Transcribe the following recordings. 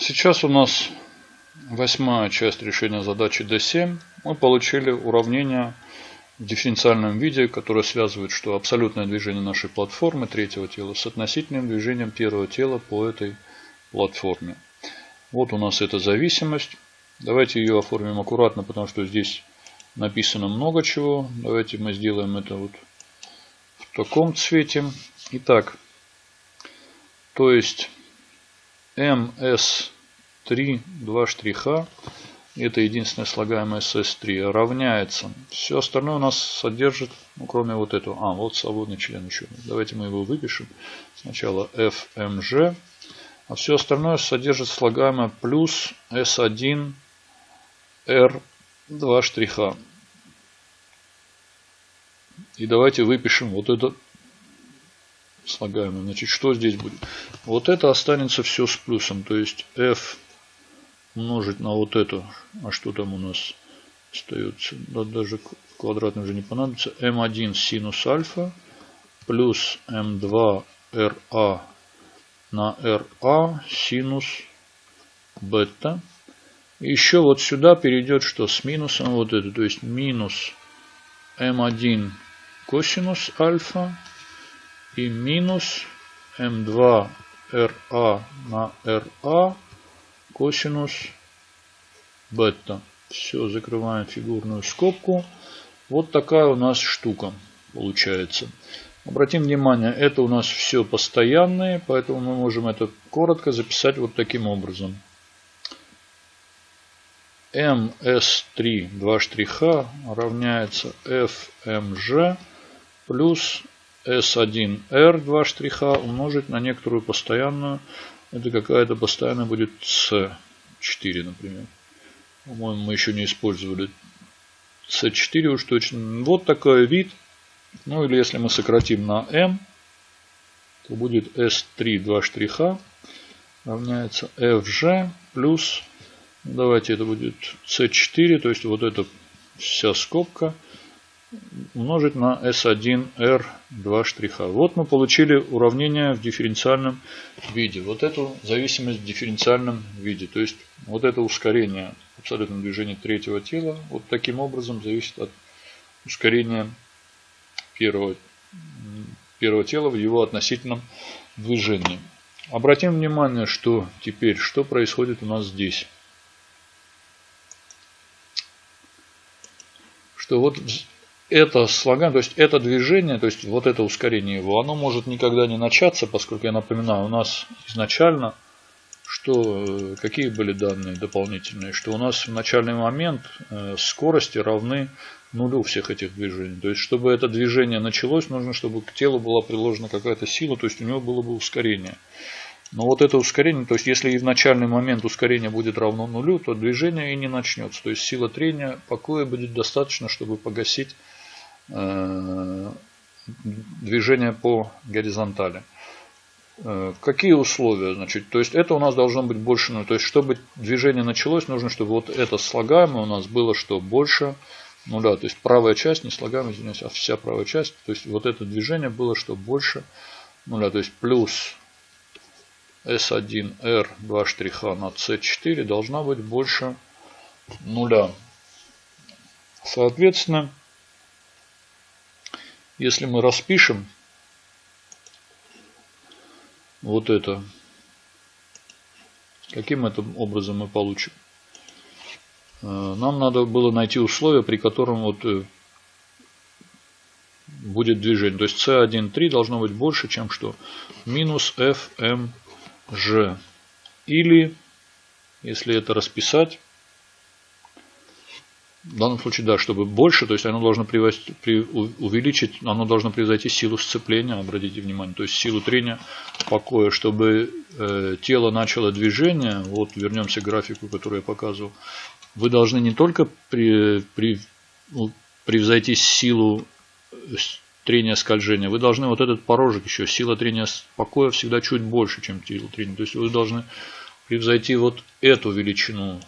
Сейчас у нас восьмая часть решения задачи D7. Мы получили уравнение в дифференциальном виде, которое связывает, что абсолютное движение нашей платформы третьего тела с относительным движением первого тела по этой платформе. Вот у нас эта зависимость. Давайте ее оформим аккуратно, потому что здесь написано много чего. Давайте мы сделаем это вот в таком цвете. Итак, то есть MS3, два штриха, это единственное слагаемое SS3, равняется. Все остальное у нас содержит, ну, кроме вот этого. А, вот свободный член еще. Давайте мы его выпишем. Сначала FMG. А все остальное содержит слагаемое плюс S1 R два штриха. И давайте выпишем вот это слагаемое. Значит, что здесь будет? Вот это останется все с плюсом. То есть f умножить на вот это. А что там у нас остается? Да, даже квадратный уже не понадобится. m1 синус альфа плюс m2 ra на ra синус бета. еще вот сюда перейдет что с минусом вот это. То есть минус m1 косинус альфа и минус m2 ra на ra косинус бета. Все, закрываем фигурную скобку. Вот такая у нас штука получается. Обратим внимание, это у нас все постоянные, поэтому мы можем это коротко записать вот таким образом. MS3, два штриха, равняется FMG плюс S1R, два штриха, умножить на некоторую постоянную. Это какая-то постоянная будет C4, например. По-моему, мы еще не использовали C4 уж точно. Вот такой вид. Ну или если мы сократим на M, то будет S3, два штриха, равняется FG плюс Давайте это будет c4, то есть вот эта вся скобка умножить на s1r 2 штриха. Вот мы получили уравнение в дифференциальном виде. Вот эту зависимость в дифференциальном виде. То есть вот это ускорение абсолютного движения третьего тела вот таким образом зависит от ускорения первого, первого тела в его относительном движении. Обратим внимание, что теперь, что происходит у нас здесь. что вот это слоган, то есть это движение, то есть вот это ускорение его, оно может никогда не начаться, поскольку, я напоминаю, у нас изначально, что э, какие были данные дополнительные, что у нас в начальный момент э, скорости равны нулю всех этих движений. То есть, чтобы это движение началось, нужно, чтобы к телу была приложена какая-то сила, то есть у него было бы ускорение. Но вот это ускорение, то есть если и в начальный момент ускорение будет равно нулю, то движение и не начнется. То есть сила трения покоя будет достаточно, чтобы погасить движение по горизонтали. Э, какие условия? Значит, то есть это у нас должно быть больше нуля. То есть чтобы движение началось, нужно, чтобы вот это слагаемое у нас было что больше нуля. То есть правая часть, не слагаемая, извиняюсь, а вся правая часть. То есть вот это движение было что больше нуля. То есть плюс S1R 2 штриха на C4 должна быть больше нуля. Соответственно, если мы распишем вот это, каким это образом мы получим? Э, нам надо было найти условия, при котором вот э, будет движение. То есть C1,3 должно быть больше, чем что? Минус FM Ж. Или, если это расписать, в данном случае, да, чтобы больше, то есть оно должно увеличить, оно должно превзойти силу сцепления, обратите внимание, то есть силу трения покоя, чтобы э, тело начало движение, вот вернемся к графику, который я показывал, вы должны не только при, при, ну, превзойти силу трения скольжения, вы должны вот этот порожек еще, сила трения покоя всегда чуть больше, чем сила трения. То есть вы должны превзойти вот эту величину.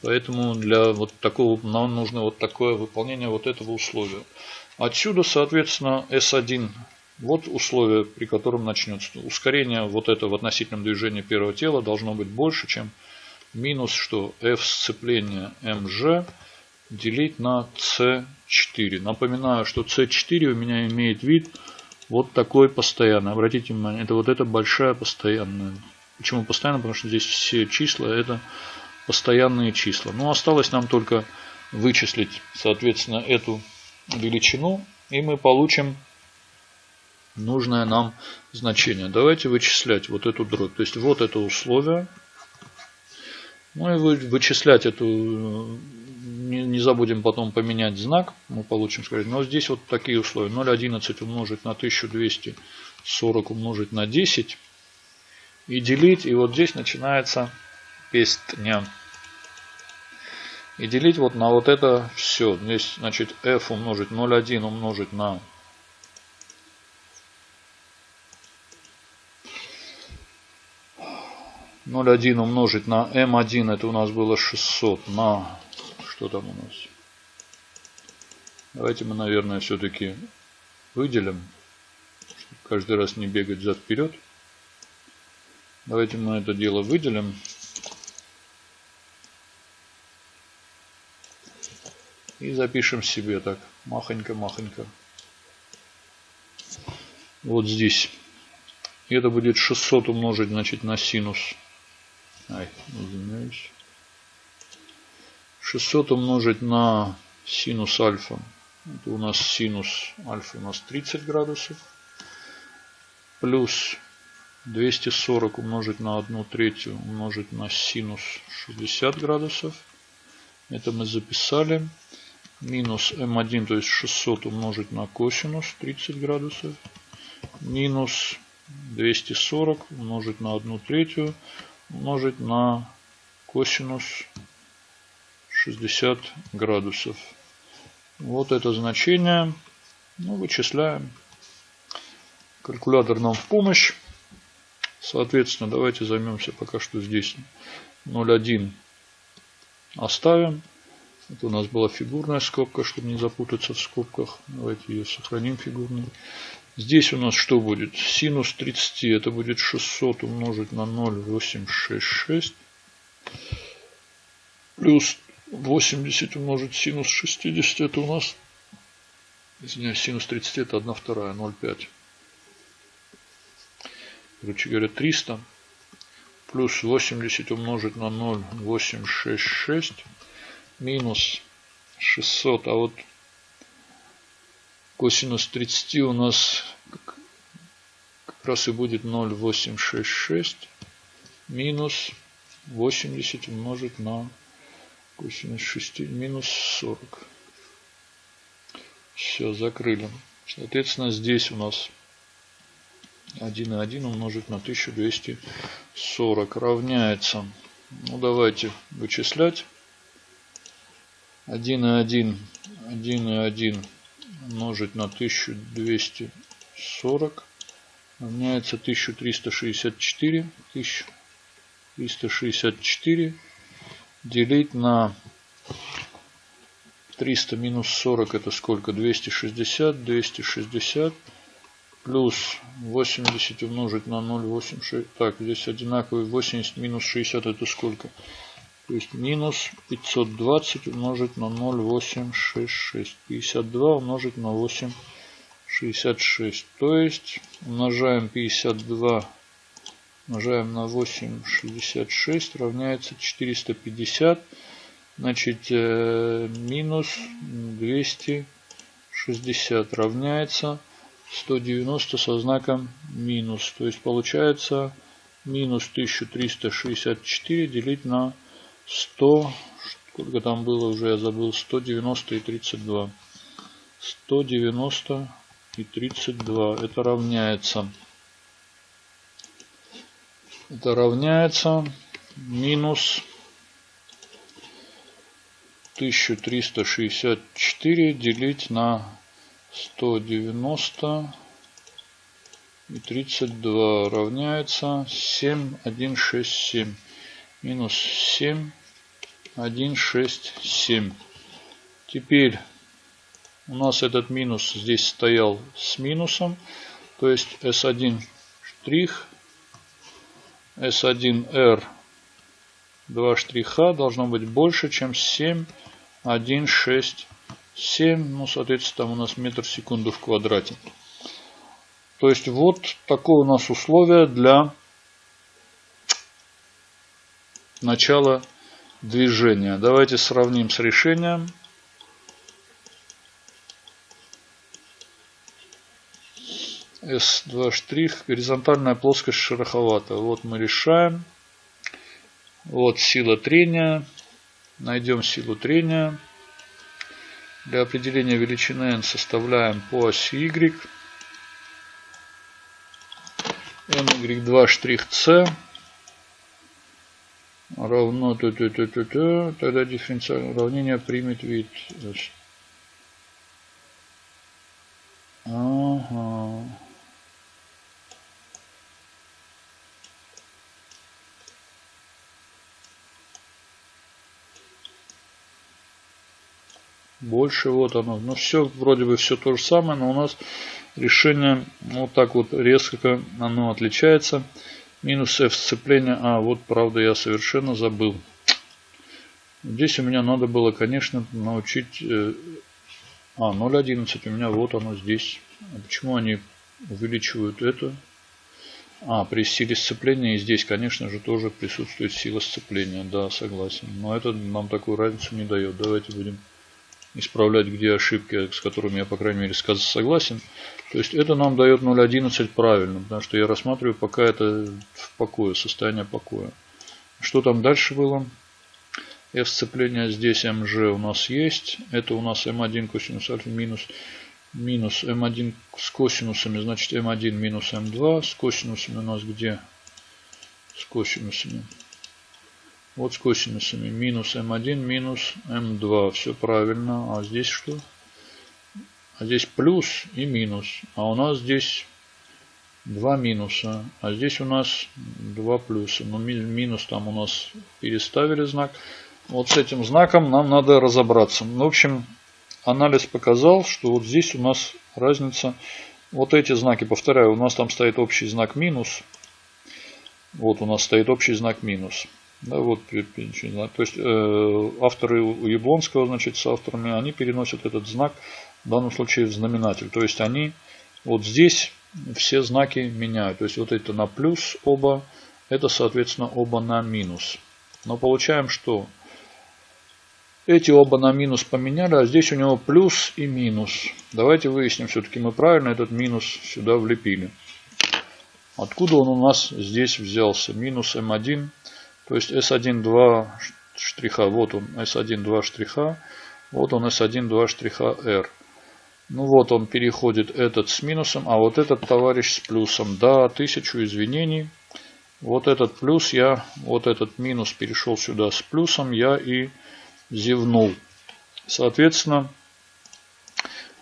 Поэтому для вот такого нам нужно вот такое выполнение вот этого условия. Отсюда, соответственно, S1 Вот условие, при котором начнется. Ускорение вот это в относительном движении первого тела должно быть больше, чем минус, что f сцепления mg делить на c4. Напоминаю, что c4 у меня имеет вид вот такой постоянный. Обратите внимание, это вот эта большая постоянная. Почему постоянно? Потому что здесь все числа это постоянные числа. Но осталось нам только вычислить, соответственно, эту величину. И мы получим нужное нам значение. Давайте вычислять вот эту дробь. То есть вот это условие. Ну и вычислять эту... Не, забудем потом поменять знак. Мы получим, сказать. Но здесь вот такие условия. 0,11 умножить на 1240 умножить на 10. И делить. И вот здесь начинается песня. И делить вот на вот это все. Здесь, значит, f умножить 0,1 умножить на 0,1 умножить на m1, это у нас было 600 на... Что там у нас? Давайте мы, наверное, все-таки выделим, чтобы каждый раз не бегать зад-вперед. Давайте мы это дело выделим. И запишем себе так, махонько-махонько. Вот здесь. И это будет 600 умножить, значит, на синус Ай, извиняюсь. 600 умножить на синус альфа. Это у нас синус альфа у нас 30 градусов. Плюс 240 умножить на 1 третью умножить на синус 60 градусов. Это мы записали. Минус m1, то есть 600 умножить на косинус 30 градусов. Минус 240 умножить на 1 третью умножить на косинус 60 градусов. Вот это значение. Ну, вычисляем. Калькулятор нам в помощь. Соответственно, давайте займемся пока что здесь 0,1 оставим. Это у нас была фигурная скобка, чтобы не запутаться в скобках. Давайте ее сохраним фигурной. Здесь у нас что будет? Синус 30, это будет 600 умножить на 0,866. Плюс 80 умножить синус 60, это у нас, извиняюсь, синус 30 это 1 вторая, 0,5. Короче говоря, 300 плюс 80 умножить на 0,866 минус 600. А вот Косинус 30 у нас как раз и будет 0,866 минус 80 умножить на косинус 6 минус 40. Все, закрыли. Соответственно, здесь у нас 1,1 умножить на 1240 равняется. Ну, давайте вычислять. 1,1, 1,1 умножить на 1240 равняется 1364. 1364 делить на 300 минус 40 это сколько? 260. 260 плюс 80 умножить на 0,86. Так, здесь одинаковый 80 минус 60 это сколько? То есть минус 520 умножить на 0,866. 52 умножить на 8,66. То есть умножаем 52 умножаем на 8,66 равняется 450. Значит, э, минус 260 равняется 190 со знаком минус. То есть получается минус 1364 делить на 100, сколько там было уже, я забыл, 190 и 32. 190 и 32. Это равняется. Это равняется минус 1364 делить на 190 и 32 равняется 7167 минус 7, 1, 6, 7. Теперь у нас этот минус здесь стоял с минусом. То есть S1 штрих, S1R 2 штриха должно быть больше, чем 7, 1, 6, 7. Ну, соответственно, там у нас метр в секунду в квадрате. То есть вот такое у нас условие для начала движения. Давайте сравним с решением. S2 штрих, горизонтальная плоскость шероховатая. Вот мы решаем. Вот сила трения. Найдем силу трения. Для определения величины n составляем по оси y. ny2 штрих c равно т -т -т -т -т, тогда дифференциальное уравнение примет вид. Ага. Больше вот оно. Ну все, вроде бы все то же самое, но у нас решение вот так вот резко оно отличается. Минус F сцепление. А, вот правда я совершенно забыл. Здесь у меня надо было, конечно, научить... Э, а, 0.11 у меня вот оно здесь. А почему они увеличивают это? А, при силе сцепления и здесь, конечно же, тоже присутствует сила сцепления. Да, согласен. Но это нам такую разницу не дает. Давайте будем исправлять, где ошибки, с которыми я, по крайней мере, согласен. То есть это нам дает 0.11 правильно, потому что я рассматриваю пока это в покое, состояние покоя. Что там дальше было? F сцепление здесь mg у нас есть. Это у нас m1 косинус альфа минус, минус m1 с косинусами, значит m1 минус m2. С косинусами у нас где? С косинусами. Вот с косинусами. Минус m1, минус m2. Все правильно. А здесь что? А здесь плюс и минус. А у нас здесь два минуса. А здесь у нас два плюса. Но минус там у нас переставили знак. Вот с этим знаком нам надо разобраться. В общем, анализ показал, что вот здесь у нас разница. Вот эти знаки, повторяю, у нас там стоит общий знак минус. Вот у нас стоит общий знак минус. Да, вот, то есть э, авторы у Яблонского, значит, с авторами, они переносят этот знак, в данном случае в знаменатель. То есть они вот здесь все знаки меняют. То есть вот это на плюс оба, это соответственно оба на минус. Но получаем, что эти оба на минус поменяли, а здесь у него плюс и минус. Давайте выясним, все-таки мы правильно этот минус сюда влепили. Откуда он у нас здесь взялся? Минус М1 то есть S1 2 штриха, вот он S1 2 штриха, вот он S1 2 штриха R. Ну вот он переходит этот с минусом, а вот этот товарищ с плюсом. Да, тысячу извинений. Вот этот плюс я, вот этот минус перешел сюда с плюсом, я и зевнул. Соответственно,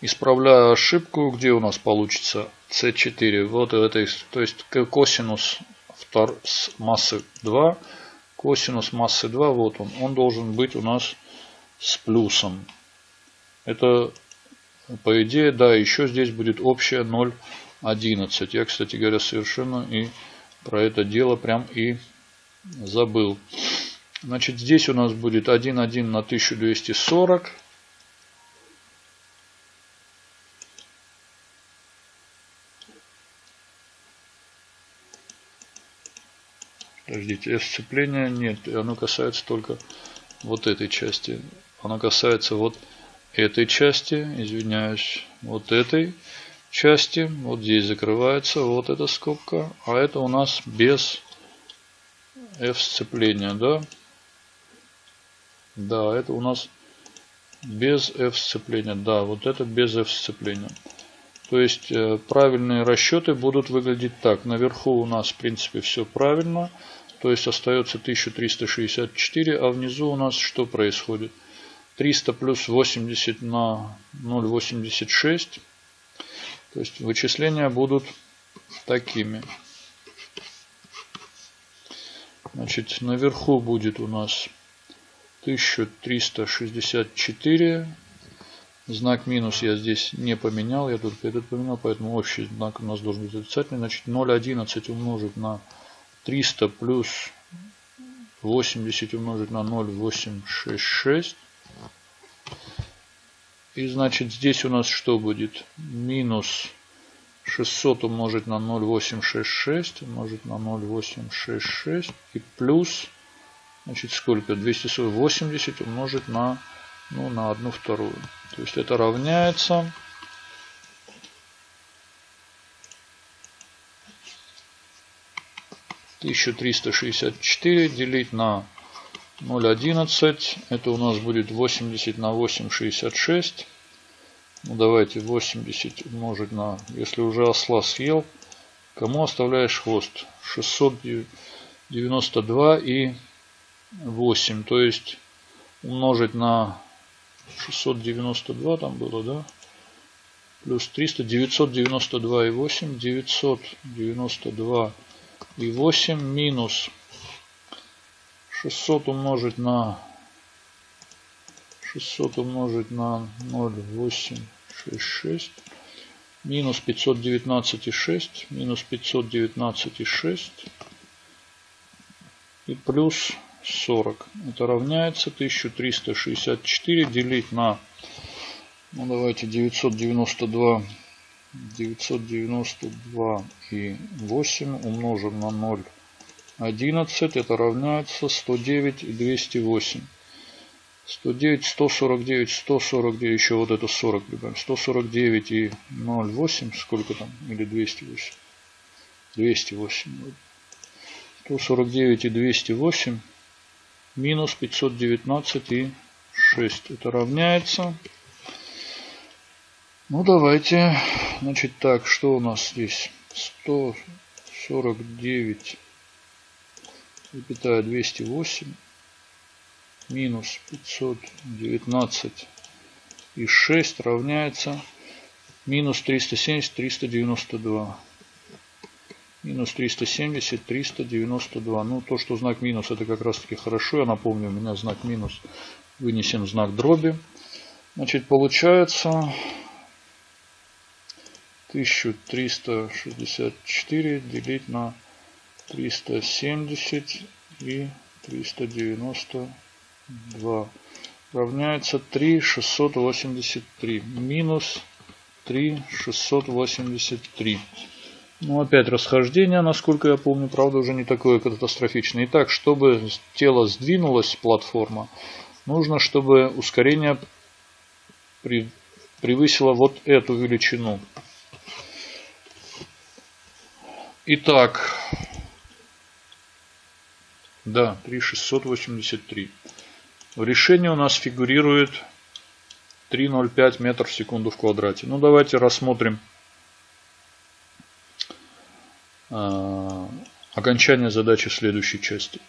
исправляю ошибку, где у нас получится C4. Вот этой, то есть косинус с массы 2 Косинус массы 2, вот он. Он должен быть у нас с плюсом. Это, по идее, да, еще здесь будет общее 0,11. Я, кстати говоря, совершенно и про это дело прям и забыл. Значит, здесь у нас будет 1,1 на 1240. Подождите, сцепления нет. Оно касается только вот этой части. Оно касается вот этой части, извиняюсь, вот этой части. Вот здесь закрывается вот эта скобка. А это у нас без F сцепления, да? Да, это у нас без F сцепления. Да, вот это без F сцепления. То есть э, правильные расчеты будут выглядеть так. Наверху у нас в принципе все правильно. То есть остается 1364, а внизу у нас что происходит? 300 плюс 80 на 0,86. То есть вычисления будут такими. Значит, наверху будет у нас 1364 Знак минус я здесь не поменял, я только этот поменял, поэтому общий знак у нас должен быть отрицательный. Значит 0,11 умножить на 300 плюс 80 умножить на 0,866. И значит здесь у нас что будет? Минус 600 умножить на 0,866 умножить на 0,866 и плюс значит сколько 280 умножить на ну на одну вторую то есть это равняется 1364 делить на 0,11. Это у нас будет 80 на 8,66. Ну, давайте 80 умножить на... Если уже осла съел, кому оставляешь хвост? 692 и 8. То есть умножить на 692 там было, да? Плюс 300, 992 и 8, 992 и 8 минус 600 умножить на 600 умножить на 0,866 минус 519,6 минус 519,6 и плюс 40. Это равняется 1364 делить на, ну давайте 992 992 и 8 умножим на 0, 11. Это равняется 109 и 208. 109, 149, 149, еще вот это 40 прибавим. 149 и 0,8, сколько там? Или 208? 208. 149 и 208 минус 519 и 6. Это равняется ну, давайте. Значит, так, что у нас здесь? 149, запятая 208, минус 519 и 6 равняется минус 370, 392. Минус 370, 392. Ну, то, что знак минус, это как раз таки хорошо. Я напомню, у меня знак минус вынесен знак дроби. Значит, получается 1364 делить на 370 и 392 равняется 3683 минус 3683. Ну, опять расхождение, насколько я помню, правда, уже не такое катастрофичное. Итак, чтобы тело сдвинулось, платформа, нужно, чтобы ускорение превысило вот эту величину. Итак, да, 3683. В решении у нас фигурирует 3,05 метров в секунду в квадрате. Ну, давайте рассмотрим э, окончание задачи в следующей части.